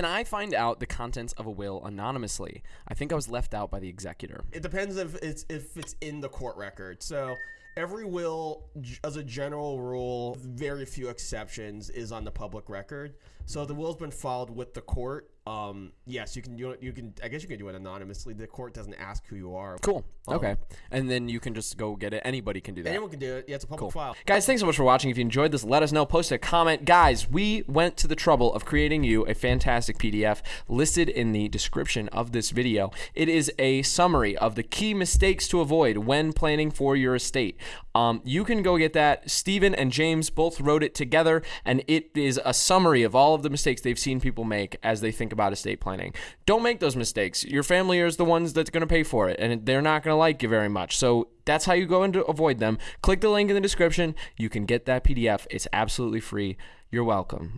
Can I find out the contents of a will anonymously? I think I was left out by the executor. It depends if it's if it's in the court record. So every will, as a general rule, very few exceptions, is on the public record. So the will's been filed with the court. Um, yes, you can do it. You can. I guess you can do it anonymously. The court doesn't ask who you are. Cool. Okay. And then you can just go get it. Anybody can do that. Anyone can do it. Yeah, it's a public file. Guys, thanks so much for watching. If you enjoyed this, let us know. Post a comment. Guys, we went to the trouble of creating you a fantastic PDF listed in the description of this video. It is a summary of the key mistakes to avoid when planning for your estate. Um, you can go get that. Steven and James both wrote it together, and it is a summary of all of the mistakes they've seen people make as they think about estate planning. Don't make those mistakes. Your family is the ones that's going to pay for it, and they're not going to like you very much. So that's how you go and avoid them. Click the link in the description. You can get that PDF. It's absolutely free. You're welcome.